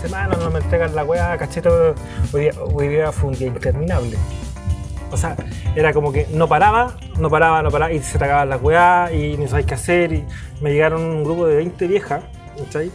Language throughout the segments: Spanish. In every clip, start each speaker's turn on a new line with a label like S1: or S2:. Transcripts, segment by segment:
S1: semana no me entregan la weá, cachito. Hoy día, hoy día fue un día interminable. O sea, era como que no paraba, no paraba, no paraba, y se te las weá, y no sabéis qué hacer, y me llegaron un grupo de 20 viejas, ¿cachai?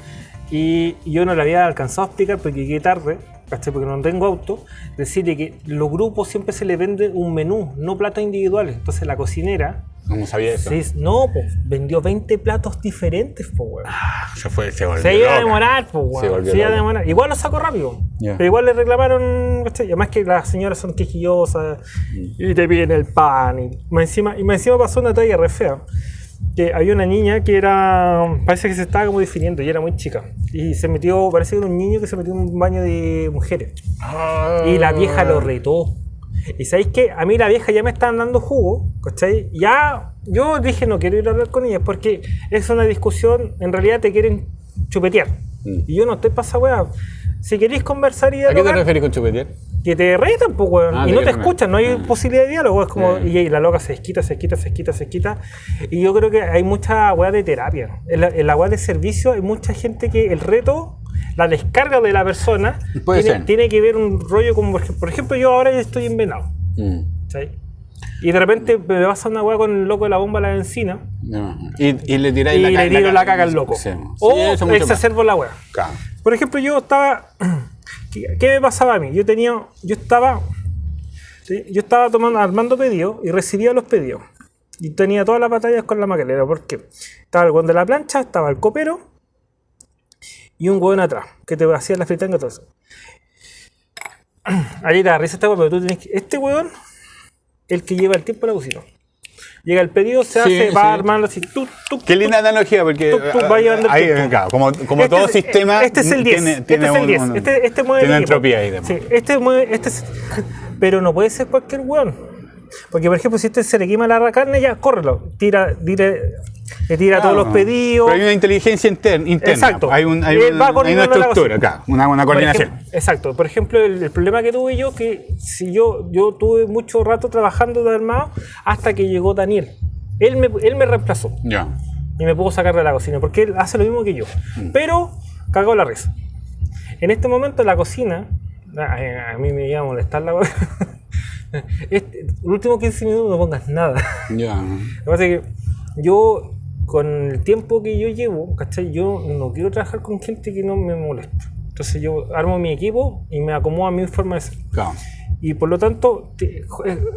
S1: Y yo no le había alcanzado a explicar porque llegué tarde, ¿cachai? Porque no tengo auto, decirle que los grupos siempre se les vende un menú, no platos individuales. Entonces la cocinera,
S2: ¿Cómo sabía eso?
S1: no, pues, vendió 20 platos diferentes, pues, weón.
S2: Se fue, se volvió
S1: Se iba a demorar, pues, weón. Se iba a demorar. Igual lo sacó rápido. Pero igual le reclamaron, ¿cachai? Y Además que las señoras son quejillosas
S2: Mm.
S1: y te piden el pan. Y más encima, y más encima pasó una talla re fea. Que había una niña que era. Parece que se estaba como definiendo y era muy chica. Y se metió, parece que era un niño que se metió en un baño de mujeres. Y la vieja lo retó. Y sabéis que a mí la vieja ya me estaban dando jugo, ¿cachai? Ya yo dije no quiero ir a hablar con ella porque es una discusión, en realidad te quieren chupetear.
S2: Mm.
S1: Y yo no estoy para esa weá. Si queréis conversar y
S2: ¿A qué te
S1: dialogar,
S2: refieres con chupetear?
S1: Que te retan, pues, weón.
S2: Ah,
S1: y no te escuchan, no hay.
S2: Ah.
S1: posibilidad de diálogo. Es como,
S2: Sí.
S1: y, la loca se desquita, se desquita, se desquita, se desquita. Y yo creo que hay mucha weá de terapia. En la, en la weá de servicio hay mucha gente que el reto, la descarga de la persona,
S2: Puede
S1: tiene,
S2: ser.
S1: tiene que ver un rollo como, por ej- por ejemplo, yo ahora estoy en Venado.
S2: Mm.
S1: ¿cachai? Y de repente me pasa una weá con el loco de la bomba a la encina
S2: No. Y, y le tiráis
S1: y
S2: la,
S1: le tiro la caca al loco.
S2: Sí.
S1: O
S2: Sí, más.
S1: exacerbo la weá.
S2: Claro.
S1: Por ejemplo, yo estaba. ¿Qué, me pasaba a mí? Yo tenía. Yo estaba. Yo estaba tomando, armando pedidos y recibía los pedidos. Y tenía todas las batallas con la maquinera. ¿Por qué? Estaba el hueón de la plancha, estaba el copero y un hueón atrás que te hacía la fritanga todo eso. Ahí da risa hueón, pero tú tienes que. Este hueón, el que lleva el tiempo en la cocina. Llega el pedido, se
S2: Sí,
S1: hace,
S2: sí.
S1: va armando así. Tú, tú,
S2: Qué linda analogía, porque
S1: Tú- tú vas llevando el
S2: ahí, claro, como, como
S1: Este
S2: todo
S1: es-
S2: sistema
S1: Este es el 10.
S2: tiene,
S1: este
S2: tiene
S1: es el
S2: un-
S1: 10.
S2: un-
S1: este, este mueve
S2: tiene entropía ahí.
S1: Sí, este mueve. Este es- pero no puede ser cualquier weón. Porque, por ejemplo, si este se le quema la carne, ya córrelo. Tira, tira, le tira todos los
S2: Ah,
S1: pedidos.
S2: Pero hay una inteligencia interna. interna.
S1: Exacto.
S2: Hay, un- hay un- una estructura
S1: cocina.
S2: acá, una, una
S1: Por
S2: coordinación.
S1: ejemplo, exacto. Por ejemplo, el, el problema que tuve yo, que si yo, yo tuve mucho rato trabajando de armado hasta que llegó Daniel. Él me, él me reemplazó
S2: Ya.
S1: y me pudo sacar de la cocina, porque él hace lo mismo que yo. Pero cagó la risa. En este momento la cocina, a, a mí me iba a molestar la weá. Este, los últimos 15 minutos no pongas nada.
S2: Ya.
S1: Lo que pasa es que yo, con el tiempo que yo llevo, ¿cachai? Yo no quiero trabajar con gente que no me moleste. Entonces yo armo mi equipo y me acomodo a mi forma de ser.
S2: Claro.
S1: Y por lo tanto,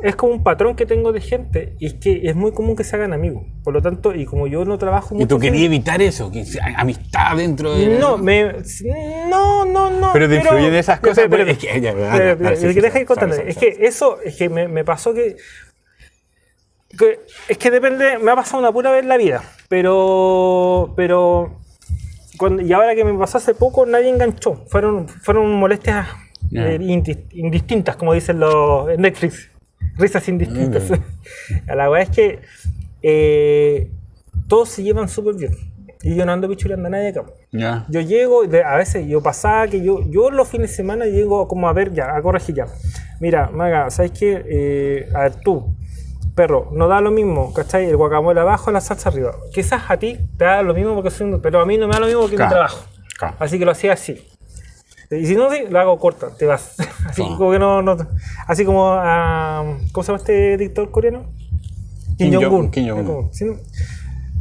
S1: es, como un patrón que tengo de gente y es que es muy común que se hagan amigos. Por lo tanto, y como yo no trabajo mucho...
S2: ¿Y tú querías evitar eso? Que amistad dentro de.
S1: No, me, no, no, no.
S2: Pero te influyen esas cosas,
S1: Espera,
S2: pero es que- ya,
S1: es que eso, es que me, me pasó que, que- Es que depende, me ha pasado una pura vez en la vida. Pero. Pero. cuando- y ahora que me pasó hace poco, nadie enganchó. Fueron, fueron molestias
S2: Ya.
S1: eh, indi- indistintas, como dicen los en Netflix. Risas indistintas. La verdad es que eh, todos se llevan súper bien. Y yo no ando pichuleando a nadie acá.
S2: Ya.
S1: Yo llego, a veces yo pasaba que yo, yo los fines de semana llego como a ver ya, a corregir ya. Mira, Maga, ¿sabes qué? Eh, a ver, tú, perro, no da lo mismo, ¿cachai? El guacamole abajo, la salsa arriba. Quizás a ti te da lo mismo porque soy un, pero a mí no me da lo mismo porque
S2: Claro,
S1: mi trabajo.
S2: claro.
S1: Así que lo hacía así. Y si no, sí, lo hago corta, te vas. Así
S2: Claro.
S1: como que no, no- así como a, ¿cómo se llama este dictador coreano?
S2: Kim
S1: Jong-un.
S2: Jong- Kim Jong-un.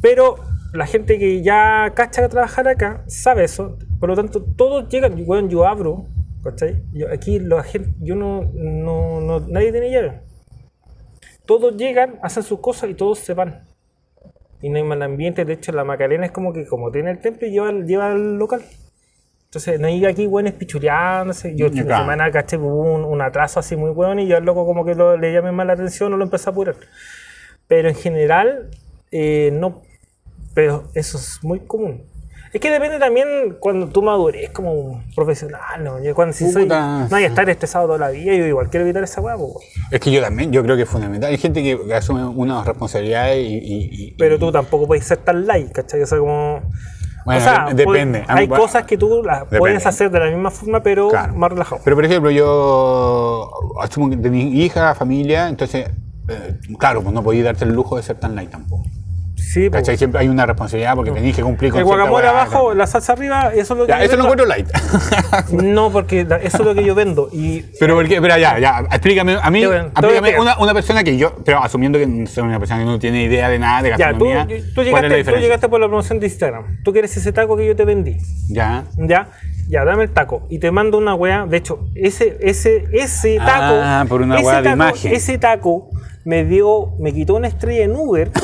S1: Pero la gente que ya cacha a trabajar acá sabe eso. Por lo tanto, todos llegan. Bueno, yo abro, ¿cachai? Yo, aquí la gente, yo no, no, no- nadie tiene llave. Todos llegan, hacen sus cosas y todos se van. Y no hay mal ambiente. De hecho, la Macarena es como que, como tiene el templo, lleva, lleva al local. Entonces, no hay aquí buenos pichuleándose. Yo el
S2: Claro.
S1: semana caché un, un atraso así muy bueno y yo al loco como que lo- le llamé más la atención o lo empecé a apurar. Pero en general, eh, no. Pero eso es muy común. Es que depende también cuando tú madures como un profesional, ¿no? Yo cuando si soy, no hay que estar estresado toda la vida, yo igual quiero evitar esa hueá, weón.
S2: Es que yo también, yo creo que es fundamental. Hay gente que asume unas responsabilidades y. y- y-
S1: Pero tú tampoco puedes ser tan light, ¿cachai? O sea, como...
S2: Bueno,
S1: o sea,
S2: depende.
S1: puede- hay cosas que tú las
S2: Depende.
S1: puedes hacer de la misma forma, pero
S2: Claro.
S1: más relajado.
S2: Pero por ejemplo, yo asumo que tenés hija, familia, entonces, eh, claro, pues no podías darte el lujo de ser tan light tampoco.
S1: Sí.
S2: ¿Cachai? Siempre hay una responsabilidad porque tenéis que cumplir con
S1: El guacamole abajo, la salsa arriba, eso es lo que
S2: Ya,
S1: yo
S2: eso lo
S1: vendo.
S2: encuentro light.
S1: No, porque eso es lo que yo vendo. Y
S2: pero porque, espera, ya, ya, explícame, a mí, explícame una, una persona que yo, pero asumiendo que soy una persona que no tiene idea de nada de
S1: ya, tú,
S2: gastronomía,
S1: tú,
S2: ¿cuál es la
S1: llegaste, tú llegaste por la promoción de Instagram. Tú quieres ese taco que yo te vendí.
S2: Ya.
S1: Ya, ya, dame el taco. Y te mando una weá. De hecho, ese, ese, ese taco.
S2: Ah, por una
S1: ese
S2: de imagen.
S1: Ese taco me dio, me quitó una estrella en Uber.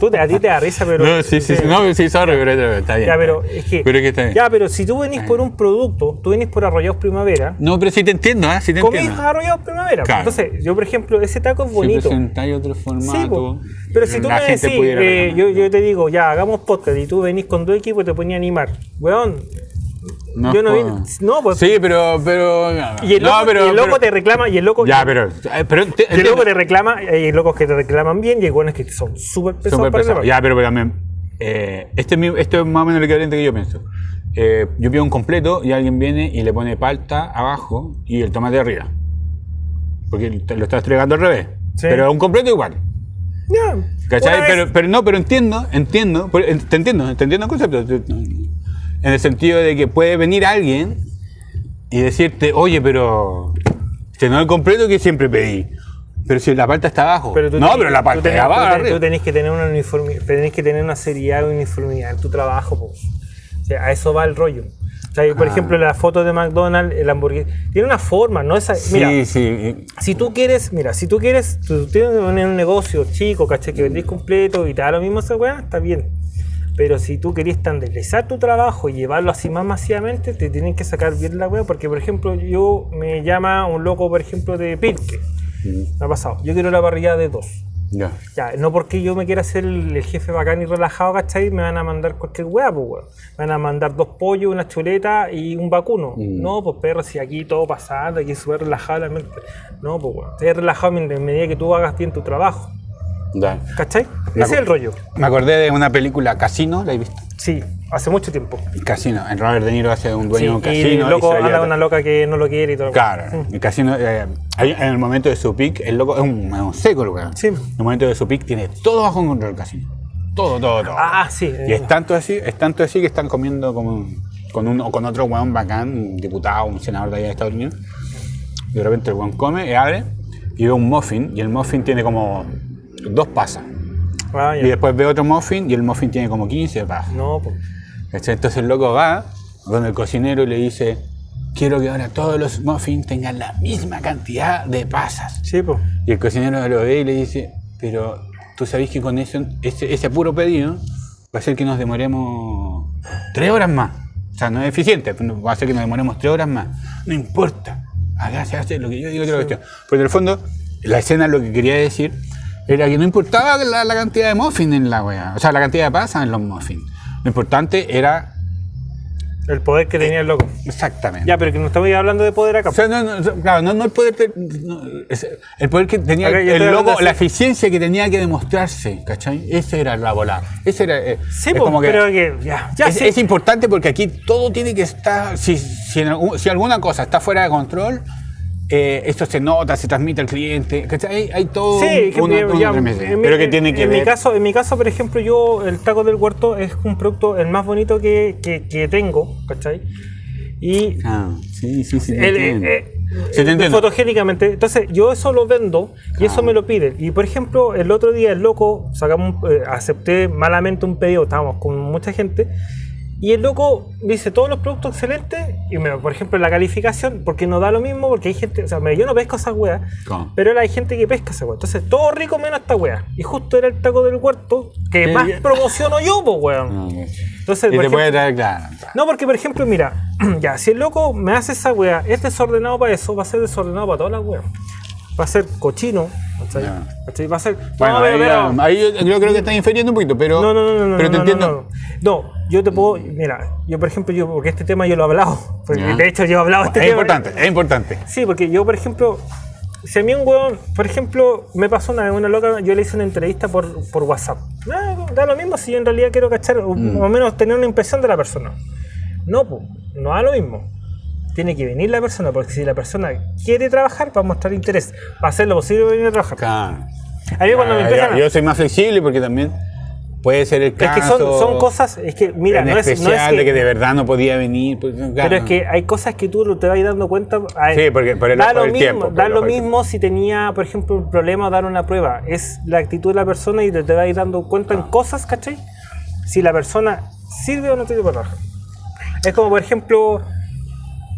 S1: Tú a ti te da risa, pero.
S2: No, sí, sí, sí, no, sí, sorry, pero está- está bien.
S1: Ya, pero es que.
S2: Pero es que está bien.
S1: Ya, pero si tú venís por un producto, tú venís por Arrollados Primavera.
S2: No, pero sí te entiendo, ¿eh? Sí te
S1: Comís
S2: entiendo.
S1: Arrollados Primavera.
S2: Claro.
S1: Entonces, yo, por ejemplo, ese taco es
S2: Si
S1: bonito.
S2: presentáis otro formato,
S1: Sí, po. pero si tú me decís, eh, yo, yo te digo, ya, hagamos podcast y tú venís con tu equipo y te ponía a animar. Weón,
S2: No
S1: yo no vi- no, pues-
S2: Sí, pero. pero
S1: y el
S2: no,
S1: loco,
S2: pero-
S1: y el loco
S2: pero-
S1: te reclama, y el loco.
S2: Ya, pero. eh, pero te-
S1: y el loco te reclama, hay locos que te reclaman bien y hay buenos que son súper pesados reclamar.
S2: Ya, pero, también. eh, este, es mi- esto es más o menos el equivalente que yo pienso. Eh, yo pido un completo y alguien viene y le pone palta abajo y el tomate arriba. Porque lo estás entregando al revés.
S1: Sí.
S2: Pero un completo igual.
S1: Ya,
S2: ¿Cachai? Pero, pero no, pero entiendo, entiendo, te entiendo, te entiendo el concepto. En el sentido de que puede venir alguien y decirte, oye, pero este no es el completo que siempre pedí. Pero si la palta está abajo.
S1: Pero tú
S2: no,
S1: tenés-
S2: pero la
S1: tú
S2: está
S1: tú
S2: abajo. arriba.
S1: Tú tenés que tener una uniformidad, tenés que tener una seriedad y uniformidad en tu trabajo, po. O sea, a eso va el rollo. O sea, por
S2: Ah.
S1: ejemplo, la foto de McDonald's, el hamburguesa, tiene una forma, no esa. Mira,
S2: Sí,
S1: si tú quieres, mira, si tú quieres, tú tienes un un negocio chico, ¿cachai? Que vendís completo y te da lo mismo esa weá, está bien. Pero si tú querías estandarizar tu trabajo y llevarlo así más masivamente, te tienen que sacar bien la weá. Porque, por ejemplo, yo me llama un loco, por ejemplo, de Pirque. Me ha pasado. Yo quiero la parrilla de dos.
S2: Ya.
S1: Ya, no porque yo me quiera hacer el, el jefe bacán y relajado, ¿cachai? Me van a mandar cualquier weá, pues weón. Me van a mandar dos pollos, una chuleta y un vacuno. No, pues perro, si aquí todo pasando, aquí súper relajado la mente. No, pues weón. Estás relajado en medida que tú hagas bien tu trabajo.
S2: Ya.
S1: ¿Cachai?
S2: Me
S1: Ese es el rollo.
S2: Me acordé de una película Casino, ¿la he visto?
S1: Sí, hace mucho tiempo.
S2: Casino. El Robert De Niro hace un dueño
S1: Sí,
S2: de un
S1: y
S2: casino.
S1: el loco
S2: la
S1: anda una loca que no lo quiere y todo.
S2: Claro, el casino, eh, en el momento de su pick, el loco es un, un seco, weón.
S1: Sí.
S2: En el momento de su pick tiene todo bajo control el casino. Todo, todo, todo.
S1: Ah, sí.
S2: Y es tanto así, es tanto así que están comiendo como con uno con otro weón bacán, un diputado, un senador de allá de Estados Unidos. Y de repente el weón come y abre y ve un muffin y el muffin tiene como dos pasas.
S1: Ah.
S2: Y después ve otro muffin y el muffin tiene como 15 pasas.
S1: No, pues.
S2: Entonces el loco va donde el cocinero y le dice, quiero que ahora todos los muffins tengan la misma cantidad de pasas.
S1: Sí, pues.
S2: Y el cocinero lo ve y le dice, pero tú sabes que con eso, ese, ese puro pedido va a hacer que nos demoremos tres horas más. O sea, no es eficiente, va a hacer que nos demoremos tres horas más. No importa, acá se hace lo que yo digo otra cuestión. Pero en el fondo, la escena lo que quería decir era que no importaba la, la cantidad de muffins en la wea, o sea, la cantidad de pasas en los muffins. Lo importante era
S1: El poder que tenía el loco.
S2: exactamente.
S1: Ya, pero que no estamos hablando de poder acá.
S2: O sea, no, no, claro, no, no el poder, no, el poder que tenía el loco, la eficiencia que tenía que demostrarse, ¿cachai? Esa era la bola. Ese era, eh,
S1: sí,
S2: es
S1: pues,
S2: como que-
S1: pero que ya, ya
S2: es,
S1: sí.
S2: es importante porque aquí todo tiene que estar, si, si, en algún- si alguna cosa está fuera de control, eh, esto se nota, se transmite al cliente, ¿cachai? Hay, hay todo
S1: Sí,
S2: un, una- una
S1: en mi-
S2: pero que tiene que
S1: en
S2: ver.
S1: mi caso en mi caso por ejemplo yo el taco del huerto es un producto el más bonito que, que, que tengo ¿cachai? y
S2: Ah, sí, sí, sí.
S1: el- eh,
S2: Sí, te entiendo.
S1: fotogénicamente entonces yo eso lo vendo y eso
S2: Ah.
S1: me lo piden y por ejemplo el otro día el loco sacamos eh, acepté malamente un pedido estábamos con mucha gente y el loco dice todos los productos excelentes y me, por ejemplo la calificación porque no da lo mismo porque hay gente o sea yo no pesco esas weas
S2: ¿Cómo?
S1: pero hay gente que pesca esa weá. Entonces, todo rico menos esta weá. Y justo era el taco del huerto que más promociono yo, pues weón.
S2: Ah.
S1: Entonces,
S2: y te puede
S1: ejemplo-
S2: traer, claro. claro.
S1: No, porque por ejemplo, mira, ya, si el loco me hace esa weá, es desordenado para eso, va a ser desordenado para todas las weas. Va a ser cochino. ¿Cachai? Va a ser.
S2: Bueno,
S1: no,
S2: ahí,
S1: pero-
S2: ahí yo, yo creo que estás infiriendo un poquito, pero,
S1: no, no, no, no, no,
S2: pero te
S1: no,
S2: entiendo.
S1: no, no. Yo te puedo, mira, yo por ejemplo, yo, porque este tema yo lo he hablado, porque de hecho yo he hablado este
S2: Es
S1: tema.
S2: importante, es importante.
S1: Sí, porque yo, por ejemplo, si a mí un weón, por ejemplo, me pasó una vez una loca, yo le hice una entrevista por, por WhatsApp. Ah, da lo mismo si yo en realidad quiero cachar, o,
S2: Mm.
S1: menos tener una impresión de la persona. No, pues, no da lo mismo. Tiene que venir la persona, porque si la persona quiere trabajar, va a mostrar interés. Va a hacer lo posible para venir a trabajar.
S2: Claro.
S1: A mí cuando me empiezan
S2: yo, yo soy más flexible porque también puede ser el
S1: Es
S2: caso.
S1: que son, son cosas, es que, mira,
S2: en
S1: no es, no es
S2: de que de verdad no podía venir. pues,
S1: Pero es que hay cosas que tú te vas dando cuenta. a-
S2: Sí, porque por el
S1: da lo mismo,
S2: tiempo,
S1: da lo mismo si tenía, por ejemplo, un problema o dar una prueba. Es la actitud de la persona y te, te vas dando cuenta
S2: Ah.
S1: en cosas, ¿cachai? Si la persona sirve o no sirve para trabajar. Es como, por ejemplo,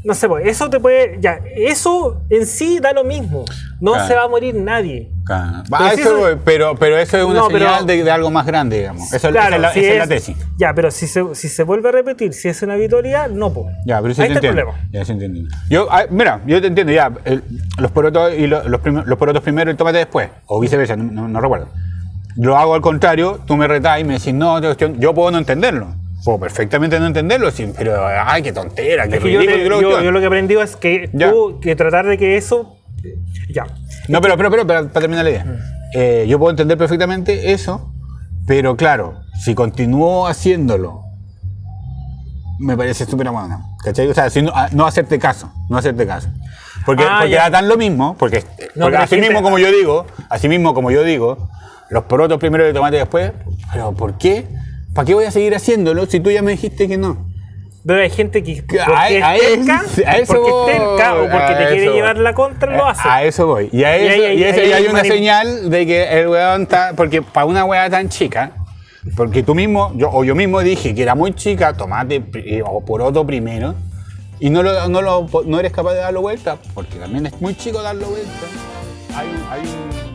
S1: no sé, pues, eso te puede. Ya, eso en sí da lo mismo. No
S2: Claro.
S1: se va a morir nadie.
S2: Claro.
S1: Pero
S2: Ah,
S1: si
S2: eso
S1: eso-
S2: pero, pero eso es una
S1: No, pero-
S2: señal de, de algo más grande, digamos. Eso, esa es la,
S1: si
S2: esa es la
S1: es-
S2: tesis.
S1: Ya, pero si se, si se vuelve a repetir, si es una habitualidad, no, pues.
S2: Ya, pero sí
S1: Ahí
S2: te
S1: está el
S2: entiendo.
S1: problema.
S2: Ya, sí entiendo. Yo, ah, mira, yo te entiendo, ya. el- los porotos y lo- los, prim- los porotos primero y el tomate después. O viceversa, no, no- no recuerdo. Lo hago al contrario, tú me retás y me decís, no, yo puedo no entenderlo. Puedo perfectamente no entenderlo, pero ay, qué tontera, qué
S1: yo,
S2: ridículo.
S1: yo-
S2: cuestión.
S1: yo lo que he aprendido es que
S2: Ya.
S1: tú, que tratar de que eso. Ya.
S2: No, pero, pero, pero, para, para terminar la idea. Eh, yo puedo entender perfectamente eso, pero claro, si continúo haciéndolo, me parece súper bueno. ¿Cachai? O sea, si no, ah, no hacerte caso, no hacerte caso. Porque,
S1: Ah,
S2: porque
S1: ya.
S2: da tan lo mismo, porque,
S1: No,
S2: porque así
S1: gente-
S2: mismo como yo digo, así mismo como yo digo, los porotos primero y el tomate después, pero ¿por qué? ¿Para qué voy a seguir haciéndolo si tú ya me dijiste que no?
S1: Pero hay gente que porque
S2: a-
S1: es
S2: a
S1: terca,
S2: eso- a eso
S1: porque es terca o
S2: voy,
S1: porque te quiere
S2: eso
S1: llevar
S2: voy.
S1: la contra, lo hace.
S2: A eso voy. Y, a
S1: Y
S2: eso,
S1: ahí-
S2: y
S1: ahí
S2: y hay
S1: hay
S2: una
S1: manip-
S2: señal de que el weón está. Porque para una weá tan chica, porque tú mismo, yo, o yo mismo dije que era muy chica, tomate pri- o poroto primero, y no, lo, no, lo, no eres capaz de darlo vuelta, porque también es muy chico darlo vuelta. Hay, un- hay un